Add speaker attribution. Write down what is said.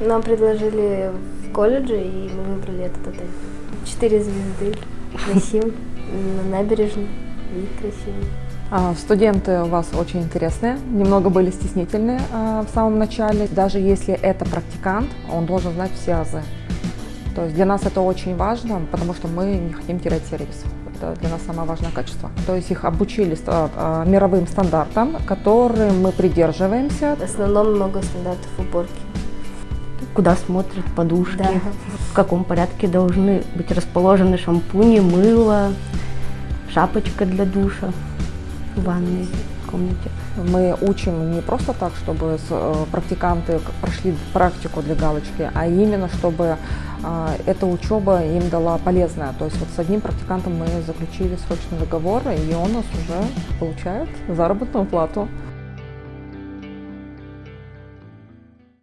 Speaker 1: Нам предложили в колледже, и мы выбрали этот отель. Четыре звезды, красивый, на набережной, вид красивый.
Speaker 2: А, Студенты у вас очень интересные, немного были стеснительны а, в самом начале. Даже если это практикант, он должен знать все азы. То есть для нас это очень важно, потому что мы не хотим терять сервис. Это для нас самое важное качество. То есть их обучили а, мировым стандартам, которым мы придерживаемся.
Speaker 1: В основном много стандартов уборки.
Speaker 3: Куда смотрят подушки,
Speaker 1: Да.
Speaker 3: в каком порядке должны быть расположены шампуни, мыло, шапочка для душа в ванной комнате.
Speaker 2: Мы учим не просто так, чтобы э, практиканты прошли практику для галочки, а именно чтобы а, эта учеба им дала полезное. То есть вот с одним практикантом мы заключили срочный договор, и он у нас уже получает заработную плату.